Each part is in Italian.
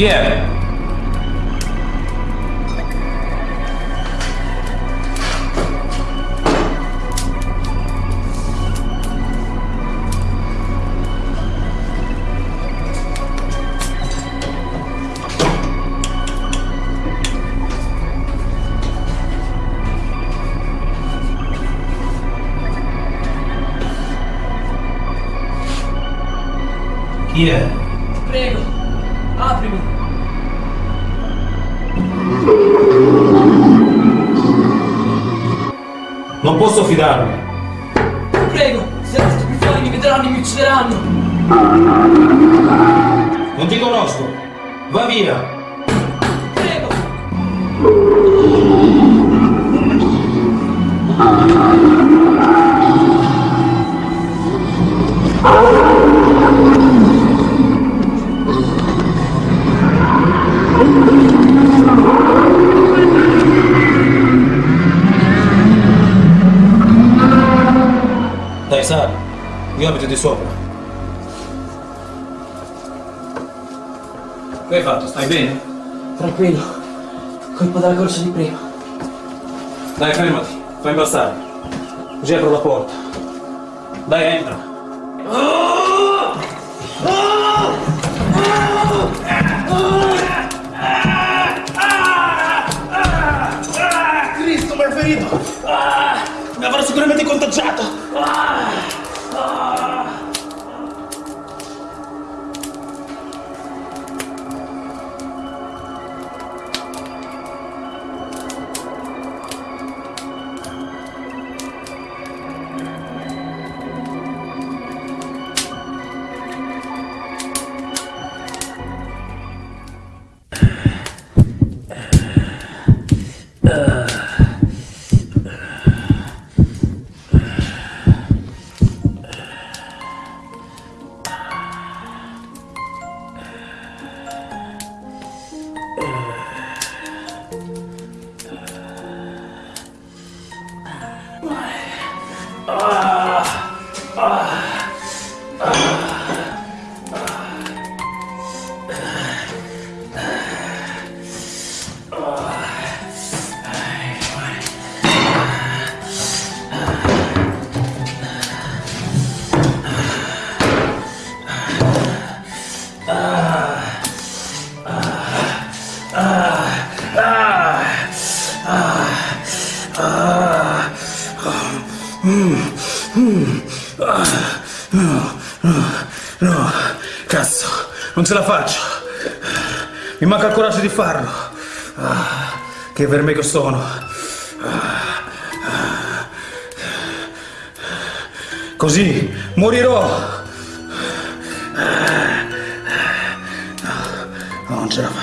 Chi è? Chi è? Prego, aprimi. Non posso fidarmi. Prego, se resto più fuori mi vedranno e mi uccideranno. Non ti conosco. Va via. Prego. Dai, sali. Io abito di sopra. Che hai fatto? Stai bene? Tranquillo. Colpa della corsa di prima. Dai, fermati. Fai impastare. Così apro la porta. Dai, entra. Cristo, mi Ah, mi avrò sicuramente contagiato! Ah, ah. Ce la faccio. Mi manca il coraggio di farlo. Ah, che verme che sono. Così morirò. Ah, No, non ce la faccio.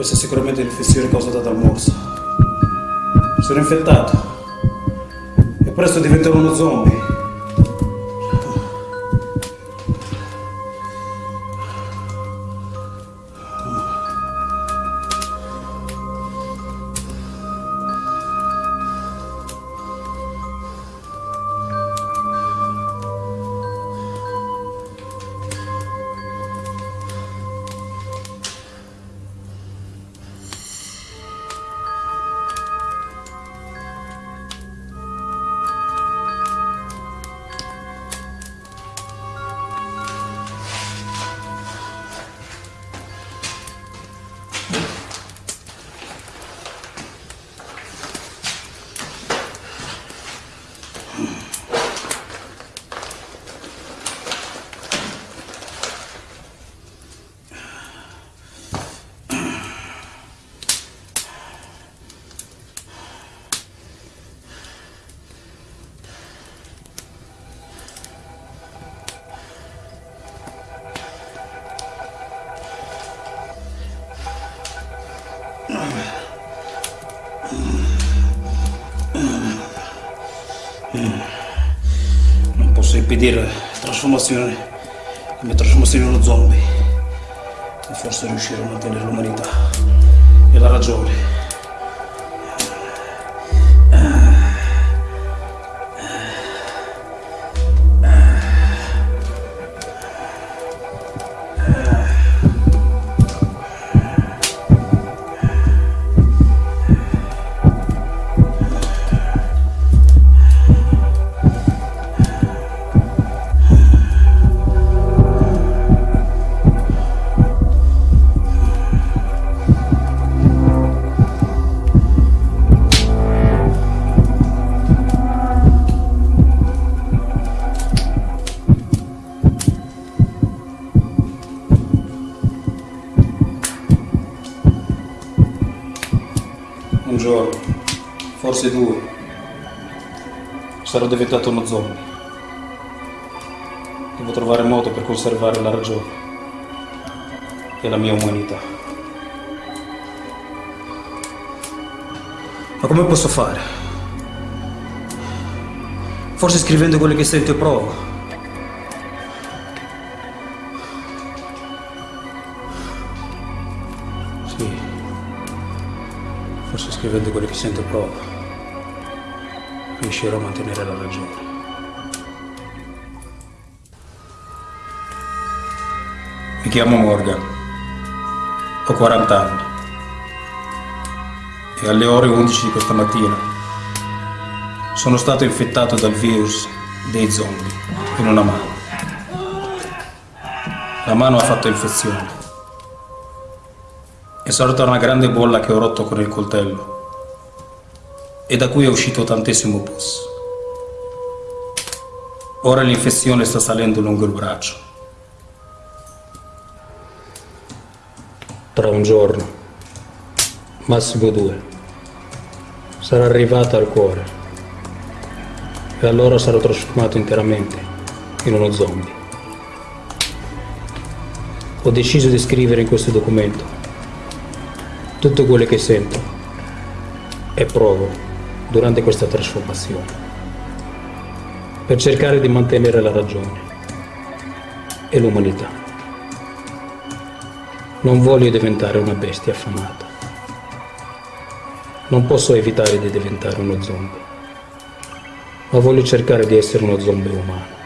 Questa è sicuramente l'infezione causata dal morso. Sono infettato. E presto diventerò uno zombie. Non posso impedire la trasformazione, la mia trasformazione in uno zombie. Forse riuscirò a mantenere l'umanità e la ragione. Forse due, sarò diventato uno zombie. Devo trovare modo per conservare la ragione e la mia umanità. Ma come posso fare? Forse scrivendo quello che sento e provo. Sì. Forse scrivendo quello che sento e provo. Riuscirò a mantenere la ragione. Mi chiamo Morgan. Ho 40 anni. E alle ore 11 di questa mattina sono stato infettato dal virus dei zombie in una mano. La mano ha fatto infezione. È sorta una grande bolla che ho rotto con il coltello e da cui è uscito tantissimo pus. Ora l'infezione sta salendo lungo il braccio. Tra un giorno, massimo due, sarà arrivata al cuore e allora sarò trasformato interamente in uno zombie. Ho deciso di scrivere in questo documento tutto quello che sento e provo durante questa trasformazione per cercare di mantenere la ragione e l'umanità. Non voglio diventare una bestia affamata. Non posso evitare di diventare uno zombie ma voglio cercare di essere uno zombie umano.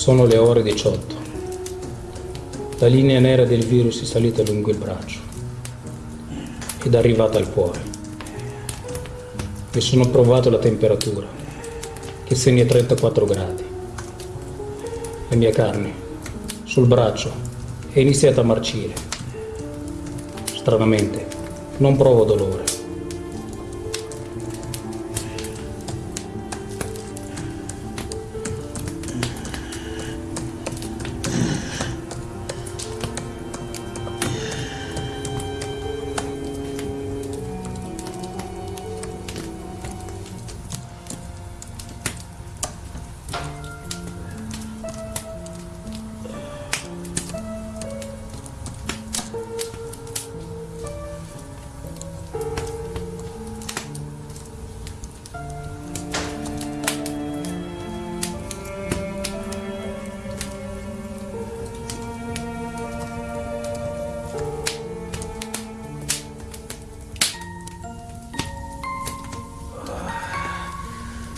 Sono le ore 18. La linea nera del virus è salita lungo il braccio ed è arrivata al cuore. Mi sono provato la temperatura, che segna 34 gradi. La mia carne, sul braccio, è iniziata a marcire. Stranamente, non provo dolore,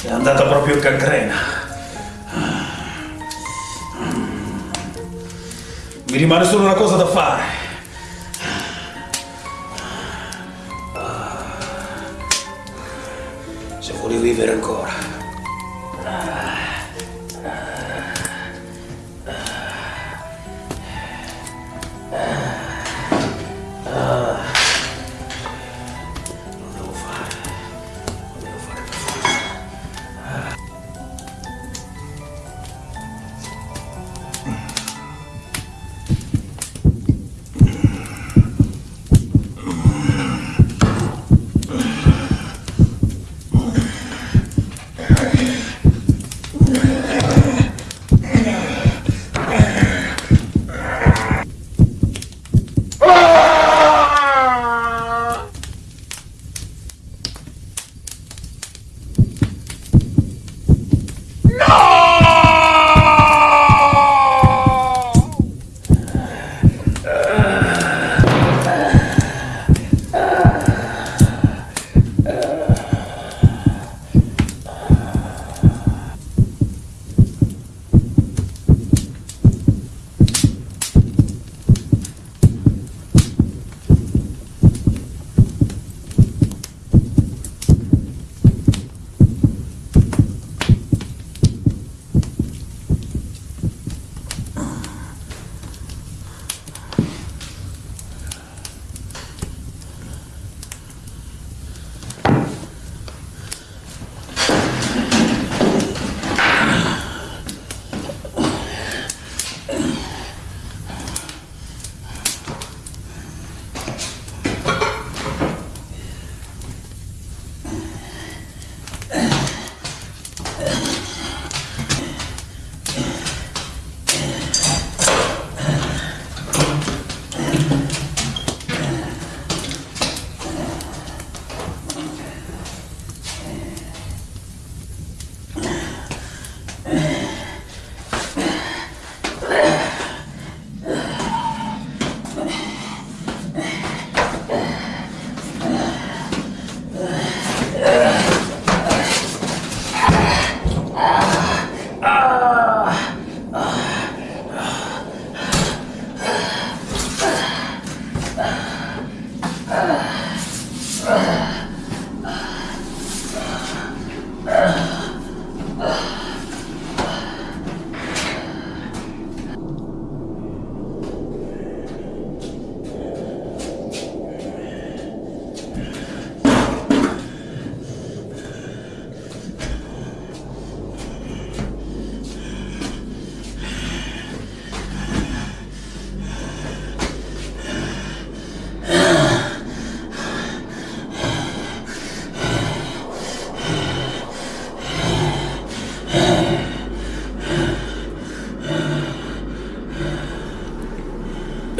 È andata proprio in cancrena. Mi rimane solo una cosa da fare. Se vuoi vivere ancora.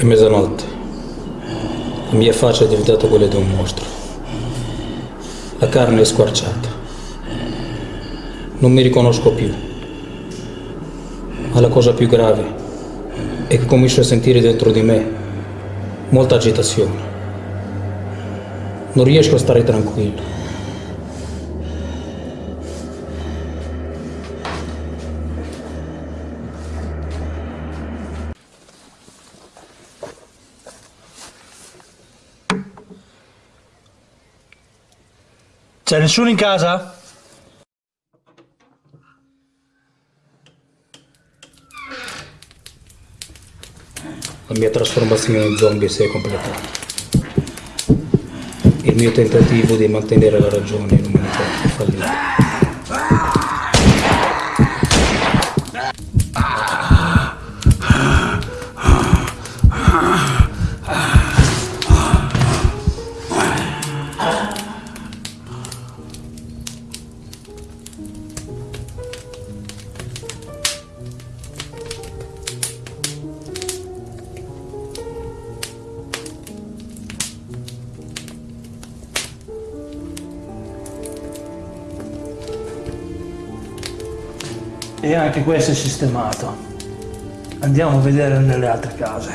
È mezzanotte. La mia faccia è diventata quella di un mostro. La carne è squarciata. Non mi riconosco più. Ma la cosa più grave è che comincio a sentire dentro di me molta agitazione. Non riesco a stare tranquillo. C'è nessuno in casa? La mia trasformazione in zombie si è completata. Il mio tentativo di mantenere la ragione in umanità è fallito. E anche questo è sistemato. Andiamo a vedere nelle altre case.